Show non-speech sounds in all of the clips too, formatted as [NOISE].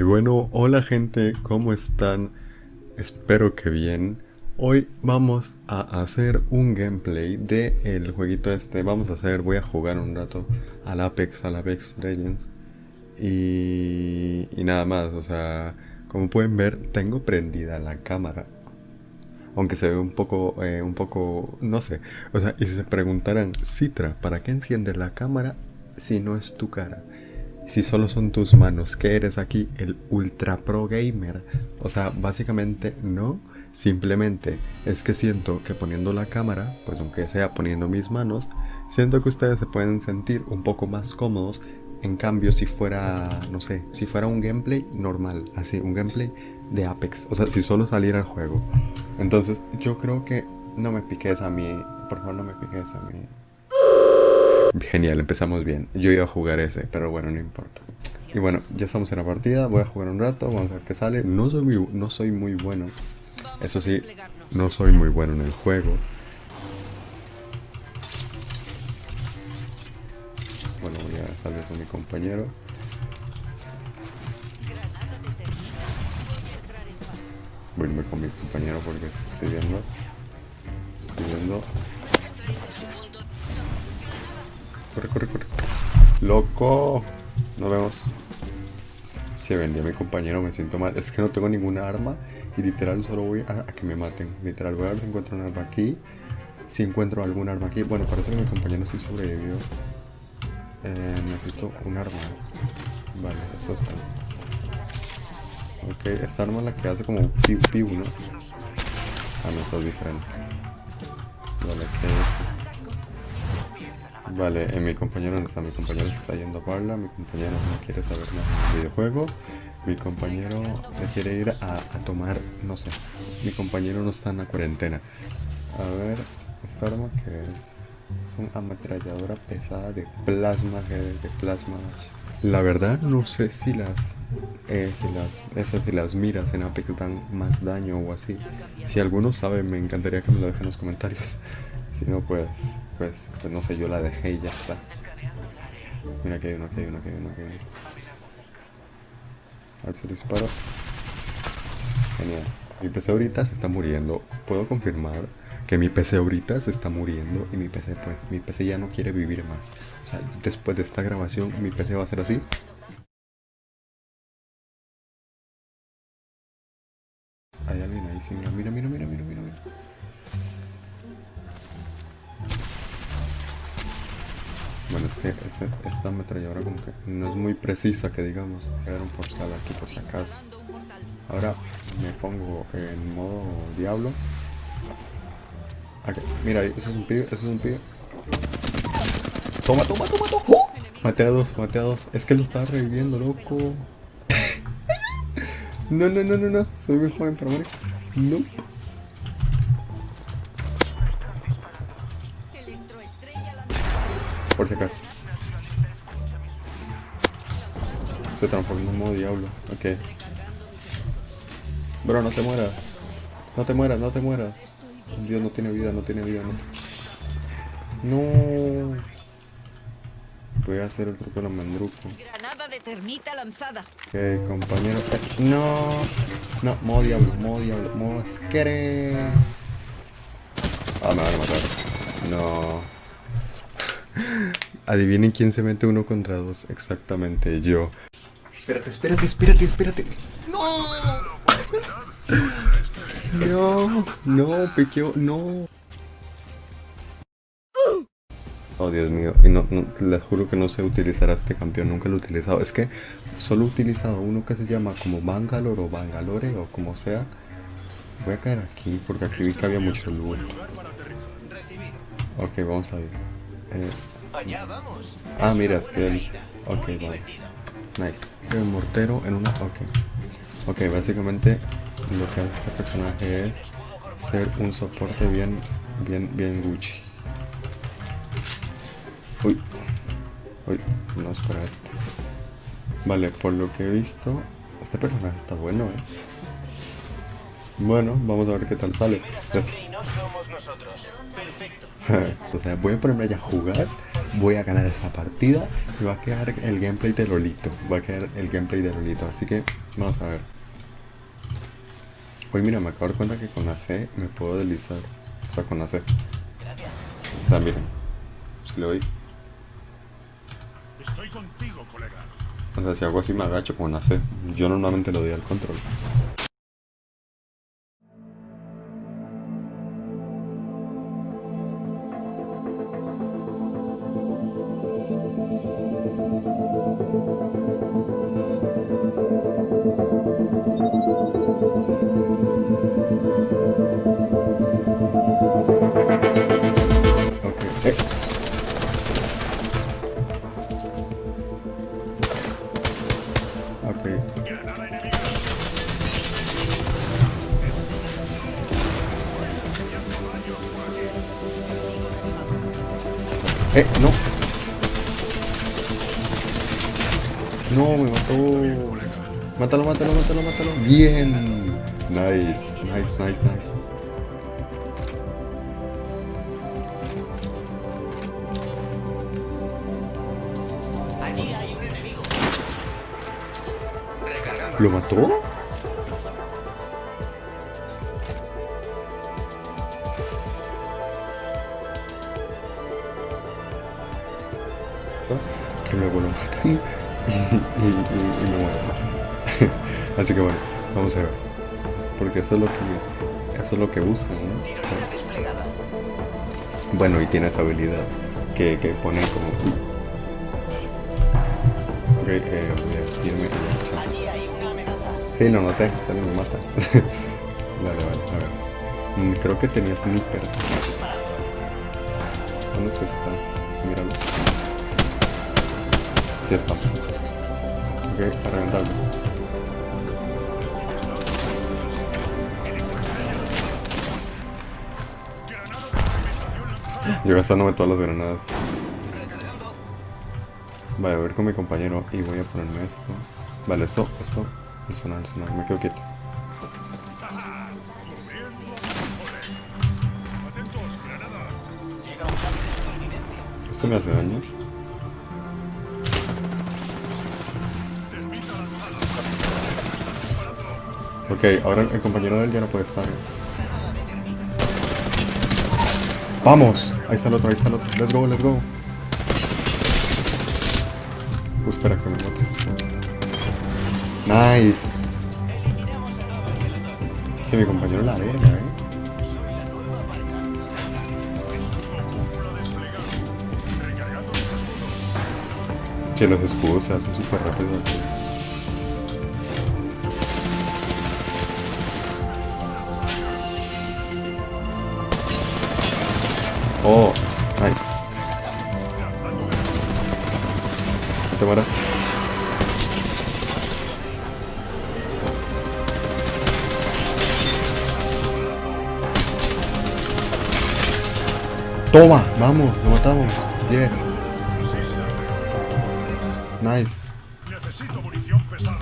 Y bueno, hola gente, ¿cómo están? Espero que bien. Hoy vamos a hacer un gameplay de el jueguito este. Vamos a hacer, voy a jugar un rato al Apex, al Apex Legends. Y, y nada más, o sea, como pueden ver, tengo prendida la cámara. Aunque se ve un poco, eh, un poco, no sé. O sea, y si se preguntaran, Citra, ¿para qué enciende la cámara si no es tu cara? Si solo son tus manos, que eres aquí el ultra pro gamer. O sea, básicamente no, simplemente es que siento que poniendo la cámara, pues aunque sea poniendo mis manos, siento que ustedes se pueden sentir un poco más cómodos. En cambio, si fuera, no sé, si fuera un gameplay normal, así, un gameplay de Apex, o sea, si solo saliera el juego. Entonces, yo creo que no me piques a mí, por favor, no me piques a mí. Genial, empezamos bien. Yo iba a jugar ese, pero bueno, no importa. Y bueno, ya estamos en la partida, voy a jugar un rato, vamos a ver qué sale. No soy muy, no soy muy bueno. Eso sí, no soy muy bueno en el juego. Bueno, voy a salir con mi compañero. Voy a irme con mi compañero porque estoy viendo. Estoy viendo Corre, corre, corre. Loco. Nos vemos. Se vendía mi compañero, me siento mal. Es que no tengo ninguna arma y literal solo voy a, que me maten. Literal, voy a ver si encuentro un arma aquí. Si encuentro algún arma aquí. Bueno, parece que mi compañero sí sobrevivió. Eh, necesito un arma. Vale, eso está. Ok, esta arma es la que hace como piu piu, ¿no? Ah, no, eso es diferente. Vale, que Vale, eh, mi compañero no está, mi compañero está yendo a Parla, mi compañero no quiere saber nada del videojuego, mi compañero se quiere ir a, tomar, no sé, mi compañero no está en la cuarentena. A ver, esta arma que es, es una ametralladora pesada de plasma, de plasma. La verdad no sé si las, eh, si las, esas si las miras en Apex dan más daño o así. Si alguno sabe me encantaría que me lo dejen en los comentarios. Si no, pues, pues, pues no sé, yo la dejé y ya está. Mira que hay uno, que hay uno, que hay uno, que hay uno. A ver si lo disparo. Genial. Mi PC ahorita se está muriendo. Puedo confirmar que mi PC ahorita se está muriendo y mi PC, pues, mi PC ya no quiere vivir más. O sea, después de esta grabación, mi PC va a ser así. Hay alguien ahí, sí, mira, mira, mira, mira, mira, mira. Bueno, es que esta ametralladora como que no es muy precisa que digamos. Voy a dar un portal aquí por si acaso. Ahora me pongo en modo diablo. Mira, eso es un pibe, eso es un pibe. Toma, toma, toma, toma. ¡Oh! A dos, mate a dos. Es que lo estaba reviviendo, loco. [LAUGHS] no, no, no, no, no. Soy muy joven morir. No. Por si acaso. Se transformó en modo diablo. Ok. Bro, no te mueras. No te mueras, no te mueras. Dios no tiene vida, no tiene vida, no. No. Voy a hacer el truco de la mandruco. Granada de termita lanzada. Ok, compañero. No. No, modo diablo, modo diablo, modo Ah, me van a matar. No. Adivinen quién se mete uno contra dos. Exactamente, yo. Espérate, espérate, espérate, espérate. ¡No! no, no, pequeño, no. Oh, Dios mío. Y no, no, les juro que no sé utilizar a este campeón. Nunca lo he utilizado. Es que solo he utilizado uno que se llama como Bangalore o Bangalore o como sea. Voy a caer aquí porque aquí vi que había mucho loot. Ok, vamos a ver. Eh, Ah, mira, es que él... Ok, vale. Nice. El mortero en una... Ok. Ok, básicamente lo que hace este personaje es ser un soporte bien, bien, bien Gucci. Uy. Uy, no es para este. Vale, por lo que he visto, este personaje está bueno, eh. Bueno, vamos a ver qué tal sale. [LAUGHS] o sea, voy a ponerme allá a jugar voy a ganar esta partida y va a quedar el gameplay de Lolito. Va a quedar el gameplay de Lolito. Así que vamos a ver. Hoy mira, me acabo de dar cuenta que con la C me puedo deslizar. O sea, con la C. O sea, miren. Si le doy. Estoy contigo, colega. O sea, si hago así me agacho con la C. Yo normalmente lo doy al control. Eh, no. No, me mató. Mátalo, mátalo, mátalo, mátalo. Bien. Nice, nice, nice, nice. ¿Lo mató? Así que bueno, vamos a ver. Porque eso es lo que, eso es lo que usan, ¿no? Bueno, y tiene esa habilidad que, que pone como... Ok, eh, amenaza. Sí, lo noté, también me mata. [LAUGHS] vale, vale, a ver. Mm, Creo que tenía sniper. ¿Dónde es que está? Míralo. Sí está. Ok, a reventarlo. Yo gastándome todas las granadas. Vale, a ver con mi compañero y voy a ponerme esto. Vale, esto, esto, el sonar, el sonar, me quedo quieto. ¿Esto me hace daño? Ok, ahora el compañero de él ya no puede estar. ¡Vamos! Ahí está el otro, ahí está el otro. Let's go, let's go. Uh, espera que me mate. Nice. Sí, mi compañero la arena, eh. Que los escudos se hacen súper rápido Oh, nice. ¿Te mueras? Toma, vamos, lo matamos. Yes. Nice. Necesito munición pesada.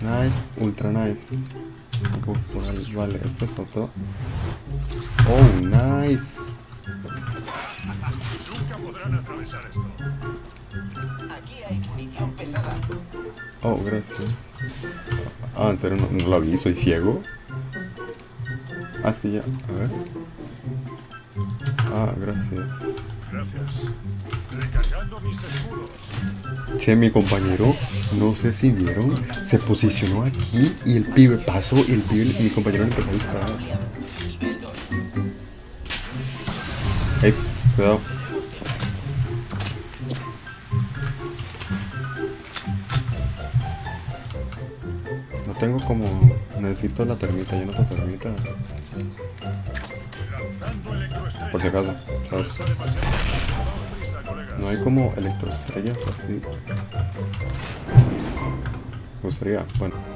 Nice, ultra nice. Uf, ahí, Vale, este es otro. Oh, nice. Nunca podrán atravesar esto. Aquí hay munición pesada. Oh, gracias. Ah, en serio, no, no lo vi, soy ciego. Ah, es que ya, a ver. Ah, gracias. Gracias. Recargando mis escudos. Che, mi compañero, no sé si vieron, se posicionó aquí y el pibe pasó y el pibe y mi compañero le empezó a disparar. Ey, cuidado. No tengo como... Necesito la termita, yo no tengo termita. Por si acaso, ¿sabes? No hay como electroestrellas así. Me gustaría, bueno.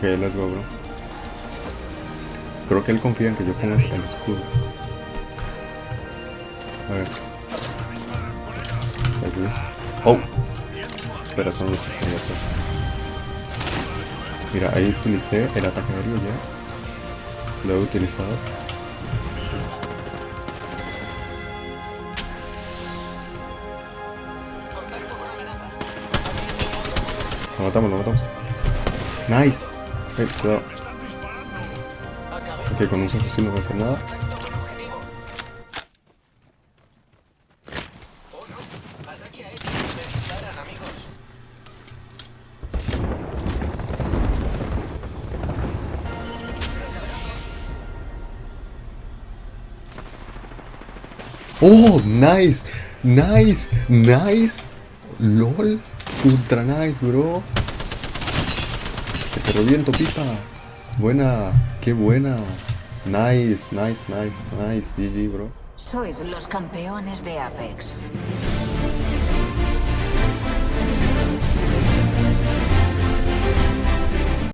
Ok, let's go, bro. creo que él confía en que yo ponga el escudo. A ver. Oh. Espera, son los. Mira, ahí utilicé el ataque aéreo ya. Lo he utilizado. Lo matamos, lo matamos. Nice. Eh, cuidado. Ok, con un asesino no voy a hacer nada. Oh, nice. Nice. Nice. LOL. Ultra nice, bro. Te reviento. Buena. Qué buena. Nice, nice, nice, nice. GG, bro. Sois los campeones de Apex.